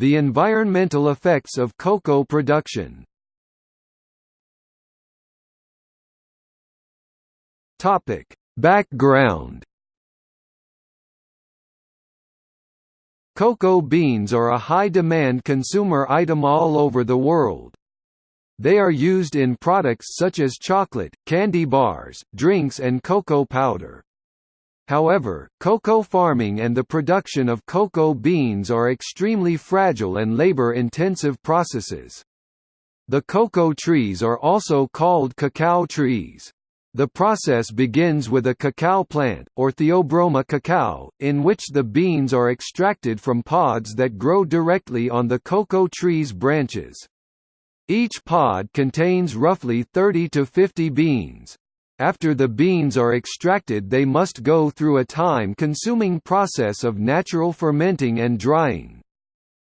The environmental effects of cocoa production Background Cocoa beans are a high-demand consumer item all over the world. They are used in products such as chocolate, candy bars, drinks and cocoa powder. However, cocoa farming and the production of cocoa beans are extremely fragile and labor-intensive processes. The cocoa trees are also called cacao trees. The process begins with a cacao plant, or Theobroma cacao, in which the beans are extracted from pods that grow directly on the cocoa tree's branches. Each pod contains roughly 30 to 50 beans. After the beans are extracted they must go through a time-consuming process of natural fermenting and drying.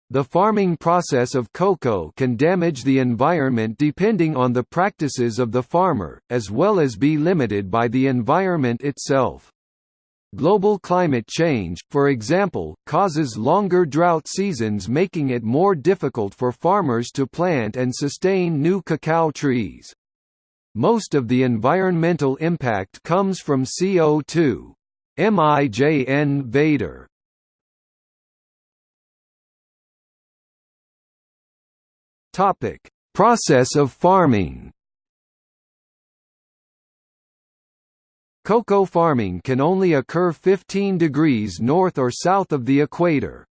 The farming process of cocoa can damage the environment depending on the practices of the farmer, as well as be limited by the environment itself. Global climate change, for example, causes longer drought seasons making it more difficult for farmers to plant and sustain new cacao trees. Most of the environmental impact comes from CO2. Mijn Vader Topic: Process of farming. Cocoa farming can only occur 15 degrees north or south of the equator.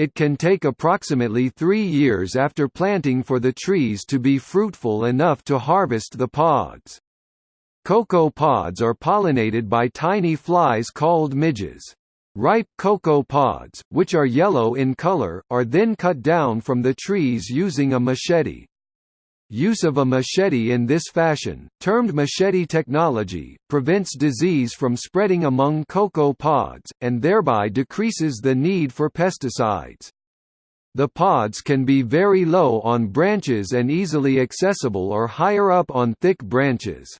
It can take approximately three years after planting for the trees to be fruitful enough to harvest the pods. Cocoa pods are pollinated by tiny flies called midges. Ripe cocoa pods, which are yellow in color, are then cut down from the trees using a machete. Use of a machete in this fashion, termed machete technology, prevents disease from spreading among cocoa pods, and thereby decreases the need for pesticides. The pods can be very low on branches and easily accessible or higher up on thick branches.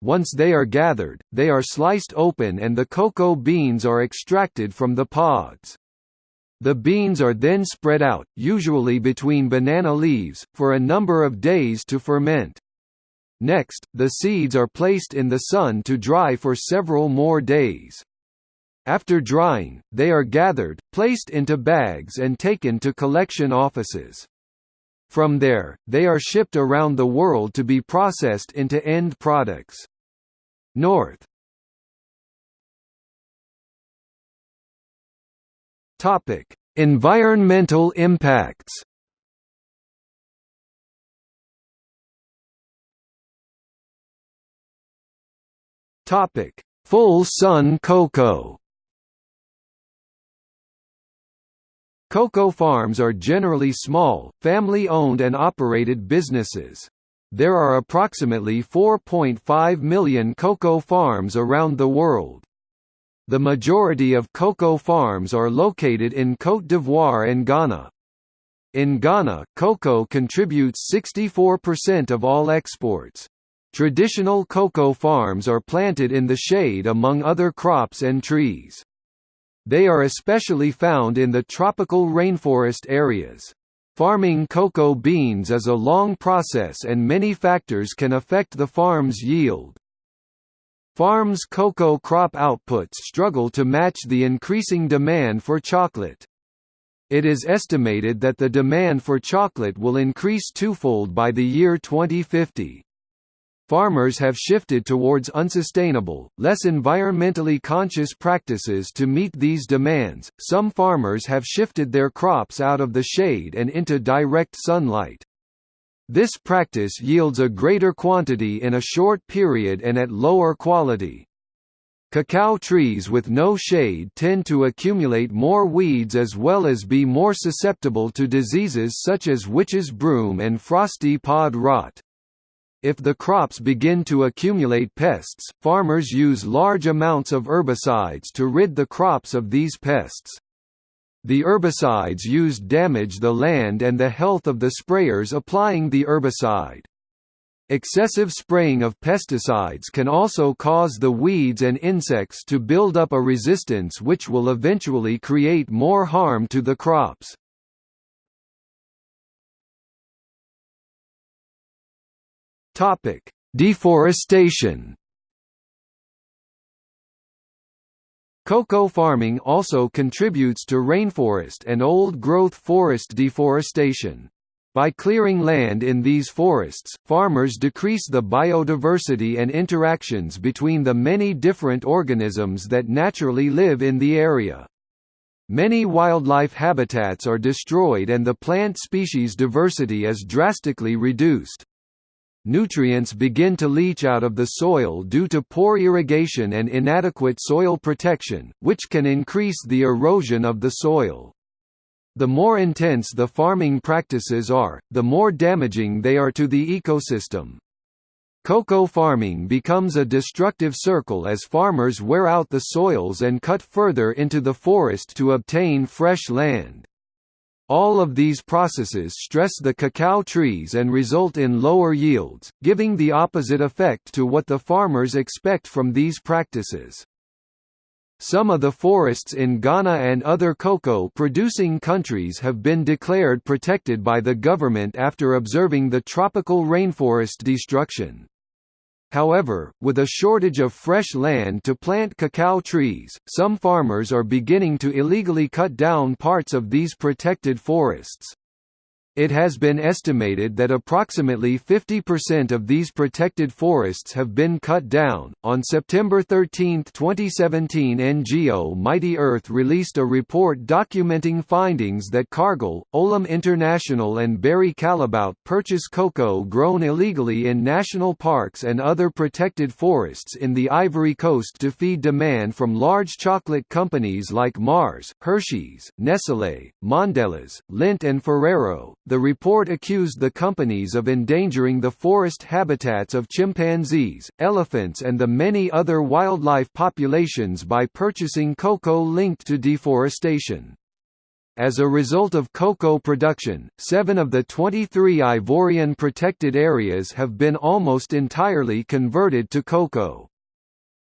Once they are gathered, they are sliced open and the cocoa beans are extracted from the pods. The beans are then spread out, usually between banana leaves, for a number of days to ferment. Next, the seeds are placed in the sun to dry for several more days. After drying, they are gathered, placed into bags and taken to collection offices. From there, they are shipped around the world to be processed into end products. North Topic: Environmental impacts. Topic: Full sun cocoa. Cocoa farms are generally small, family-owned and operated businesses. There are approximately 4.5 million cocoa farms around the world. The majority of cocoa farms are located in Côte d'Ivoire and Ghana. In Ghana, cocoa contributes 64% of all exports. Traditional cocoa farms are planted in the shade among other crops and trees. They are especially found in the tropical rainforest areas. Farming cocoa beans is a long process and many factors can affect the farm's yield. Farms' cocoa crop outputs struggle to match the increasing demand for chocolate. It is estimated that the demand for chocolate will increase twofold by the year 2050 farmers have shifted towards unsustainable, less environmentally conscious practices to meet these demands. Some farmers have shifted their crops out of the shade and into direct sunlight. This practice yields a greater quantity in a short period and at lower quality. Cacao trees with no shade tend to accumulate more weeds as well as be more susceptible to diseases such as witch's broom and frosty pod rot. If the crops begin to accumulate pests, farmers use large amounts of herbicides to rid the crops of these pests. The herbicides used damage the land and the health of the sprayers applying the herbicide. Excessive spraying of pesticides can also cause the weeds and insects to build up a resistance which will eventually create more harm to the crops. Deforestation Cocoa farming also contributes to rainforest and old-growth forest deforestation. By clearing land in these forests, farmers decrease the biodiversity and interactions between the many different organisms that naturally live in the area. Many wildlife habitats are destroyed and the plant species diversity is drastically reduced. Nutrients begin to leach out of the soil due to poor irrigation and inadequate soil protection, which can increase the erosion of the soil. The more intense the farming practices are, the more damaging they are to the ecosystem. Cocoa farming becomes a destructive circle as farmers wear out the soils and cut further into the forest to obtain fresh land. All of these processes stress the cacao trees and result in lower yields, giving the opposite effect to what the farmers expect from these practices. Some of the forests in Ghana and other cocoa-producing countries have been declared protected by the government after observing the tropical rainforest destruction. However, with a shortage of fresh land to plant cacao trees, some farmers are beginning to illegally cut down parts of these protected forests. It has been estimated that approximately 50% of these protected forests have been cut down. On September 13, 2017, NGO Mighty Earth released a report documenting findings that Cargill, Olam International, and Barry Callebaut purchase cocoa grown illegally in national parks and other protected forests in the Ivory Coast to feed demand from large chocolate companies like Mars, Hershey's, Nestlé, Mondelez, Lindt, and Ferrero the report accused the companies of endangering the forest habitats of chimpanzees, elephants and the many other wildlife populations by purchasing cocoa linked to deforestation. As a result of cocoa production, seven of the 23 Ivorian protected areas have been almost entirely converted to cocoa.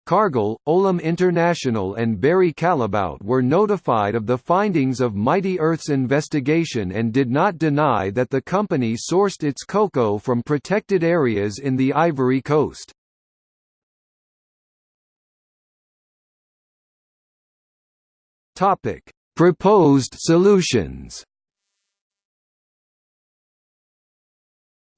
Cargill, Olam International and Barry Callebaut were notified of the findings of Mighty Earth's investigation and did not deny that the company sourced its cocoa from protected areas in the Ivory Coast. Proposed solutions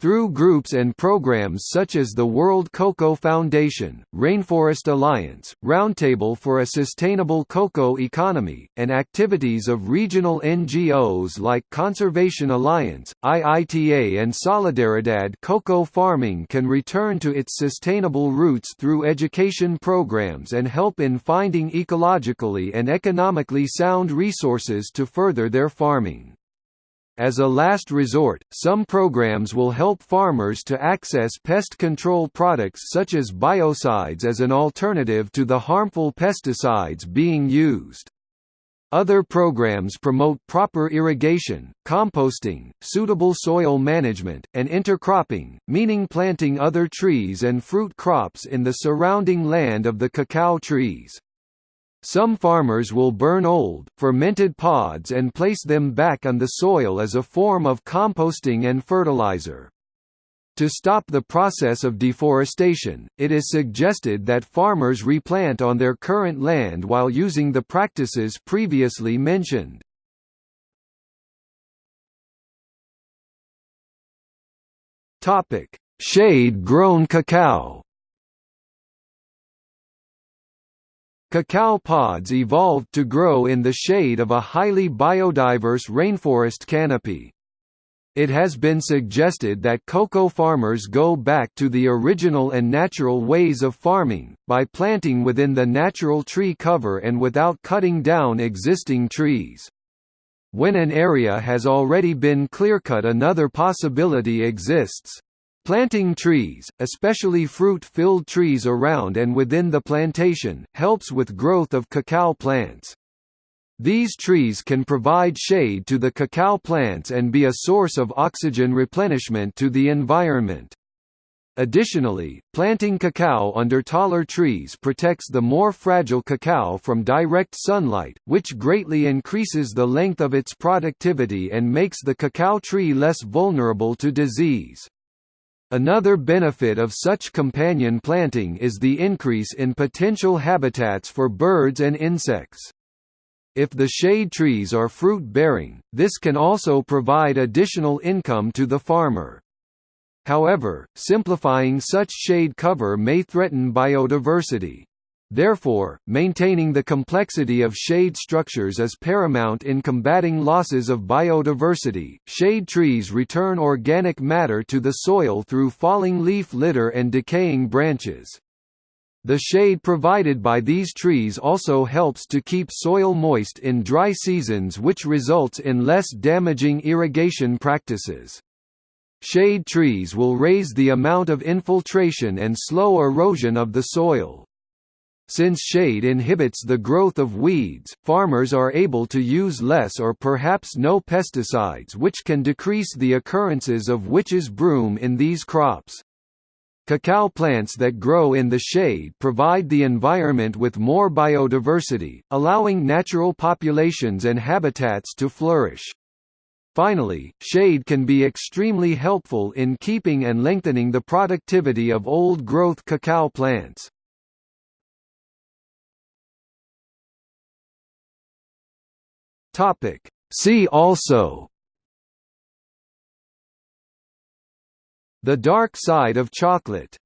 Through groups and programs such as the World Cocoa Foundation, Rainforest Alliance, Roundtable for a Sustainable Cocoa Economy, and activities of regional NGOs like Conservation Alliance, IITA and Solidaridad cocoa farming can return to its sustainable roots through education programs and help in finding ecologically and economically sound resources to further their farming. As a last resort, some programs will help farmers to access pest control products such as biocides as an alternative to the harmful pesticides being used. Other programs promote proper irrigation, composting, suitable soil management, and intercropping, meaning planting other trees and fruit crops in the surrounding land of the cacao trees. Some farmers will burn old, fermented pods and place them back on the soil as a form of composting and fertilizer. To stop the process of deforestation, it is suggested that farmers replant on their current land while using the practices previously mentioned. Shade-grown cacao Cacao pods evolved to grow in the shade of a highly biodiverse rainforest canopy. It has been suggested that cocoa farmers go back to the original and natural ways of farming, by planting within the natural tree cover and without cutting down existing trees. When an area has already been clearcut another possibility exists. Planting trees, especially fruit-filled trees around and within the plantation, helps with growth of cacao plants. These trees can provide shade to the cacao plants and be a source of oxygen replenishment to the environment. Additionally, planting cacao under taller trees protects the more fragile cacao from direct sunlight, which greatly increases the length of its productivity and makes the cacao tree less vulnerable to disease. Another benefit of such companion planting is the increase in potential habitats for birds and insects. If the shade trees are fruit-bearing, this can also provide additional income to the farmer. However, simplifying such shade cover may threaten biodiversity. Therefore, maintaining the complexity of shade structures is paramount in combating losses of biodiversity. Shade trees return organic matter to the soil through falling leaf litter and decaying branches. The shade provided by these trees also helps to keep soil moist in dry seasons which results in less damaging irrigation practices. Shade trees will raise the amount of infiltration and slow erosion of the soil. Since shade inhibits the growth of weeds, farmers are able to use less or perhaps no pesticides which can decrease the occurrences of witch's broom in these crops. Cacao plants that grow in the shade provide the environment with more biodiversity, allowing natural populations and habitats to flourish. Finally, shade can be extremely helpful in keeping and lengthening the productivity of old-growth cacao plants. See also. The dark side of chocolate